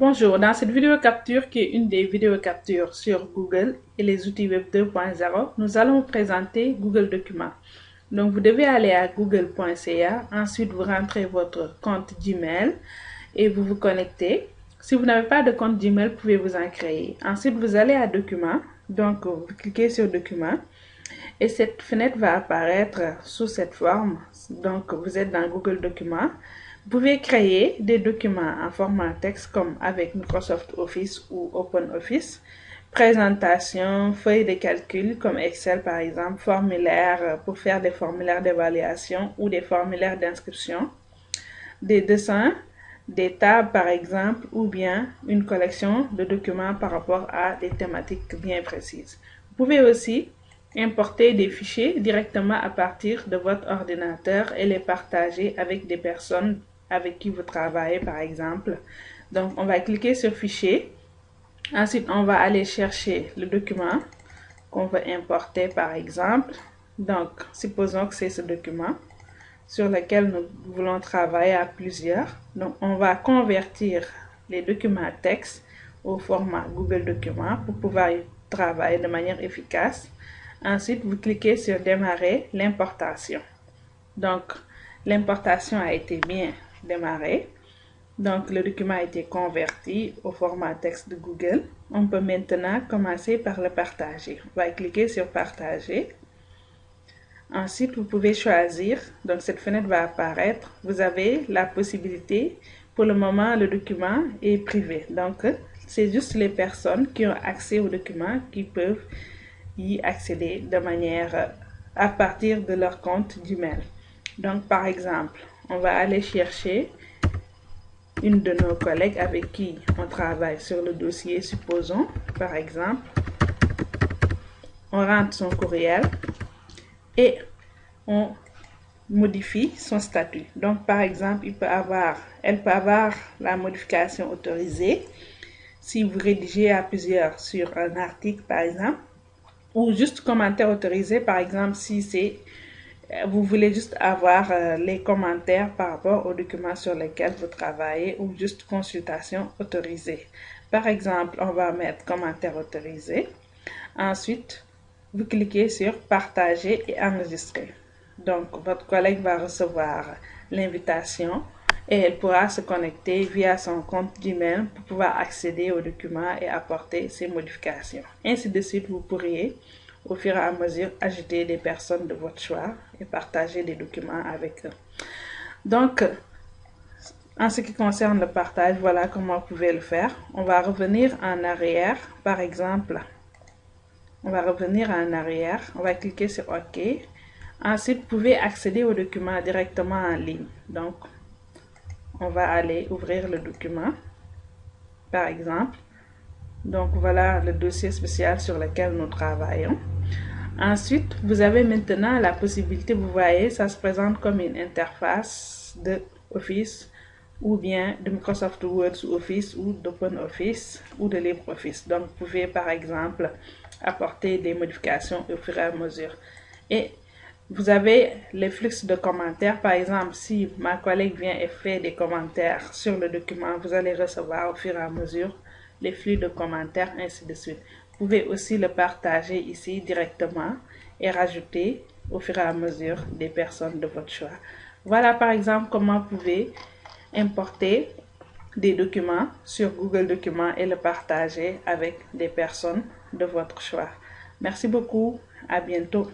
Bonjour, dans cette vidéo capture qui est une des vidéos captures sur Google et les outils Web 2.0, nous allons présenter Google Documents. Donc vous devez aller à google.ca, ensuite vous rentrez votre compte Gmail et vous vous connectez. Si vous n'avez pas de compte Gmail, vous pouvez vous en créer. Ensuite vous allez à Documents, donc vous cliquez sur Documents et cette fenêtre va apparaître sous cette forme. Donc vous êtes dans Google Documents. Vous pouvez créer des documents en format texte comme avec Microsoft Office ou OpenOffice, présentation, feuilles de calcul comme Excel par exemple, formulaires pour faire des formulaires d'évaluation ou des formulaires d'inscription, des dessins, des tables par exemple ou bien une collection de documents par rapport à des thématiques bien précises. Vous pouvez aussi importer des fichiers directement à partir de votre ordinateur et les partager avec des personnes avec qui vous travaillez par exemple. Donc on va cliquer sur fichier. Ensuite on va aller chercher le document qu'on veut importer par exemple. Donc supposons que c'est ce document sur lequel nous voulons travailler à plusieurs. Donc on va convertir les documents texte au format Google Documents pour pouvoir travailler de manière efficace. Ensuite, vous cliquez sur démarrer l'importation. Donc, l'importation a été bien démarrer. Donc, le document a été converti au format texte de Google. On peut maintenant commencer par le partager. On va cliquer sur partager. Ensuite, vous pouvez choisir. Donc, cette fenêtre va apparaître. Vous avez la possibilité. Pour le moment, le document est privé. Donc, c'est juste les personnes qui ont accès au document qui peuvent accéder de manière à partir de leur compte Gmail. Donc, par exemple, on va aller chercher une de nos collègues avec qui on travaille sur le dossier, supposons, par exemple. On rentre son courriel et on modifie son statut. Donc, par exemple, il peut avoir, elle peut avoir la modification autorisée si vous rédigez à plusieurs sur un article, par exemple, ou juste commentaire autorisé, par exemple, si c'est vous voulez juste avoir euh, les commentaires par rapport aux documents sur lesquels vous travaillez ou juste consultation autorisée. Par exemple, on va mettre commentaire autorisé. Ensuite, vous cliquez sur partager et enregistrer. Donc, votre collègue va recevoir l'invitation et elle pourra se connecter via son compte Gmail pour pouvoir accéder aux documents et apporter ses modifications. Ainsi de suite, vous pourriez au fur et à mesure ajouter des personnes de votre choix et partager des documents avec eux. Donc, en ce qui concerne le partage, voilà comment vous pouvez le faire. On va revenir en arrière, par exemple. On va revenir en arrière, on va cliquer sur OK. Ensuite, vous pouvez accéder au document directement en ligne. Donc, on va aller ouvrir le document, par exemple. Donc, voilà le dossier spécial sur lequel nous travaillons. Ensuite, vous avez maintenant la possibilité, vous voyez, ça se présente comme une interface de Office ou bien de Microsoft Word Office ou d'OpenOffice ou de LibreOffice. Donc, vous pouvez par exemple apporter des modifications au fur et à mesure. Et vous avez les flux de commentaires. Par exemple, si ma collègue vient et fait des commentaires sur le document, vous allez recevoir au fur et à mesure les flux de commentaires, ainsi de suite. Vous pouvez aussi le partager ici directement et rajouter au fur et à mesure des personnes de votre choix. Voilà par exemple comment vous pouvez importer des documents sur Google Documents et le partager avec des personnes de votre choix. Merci beaucoup. À bientôt.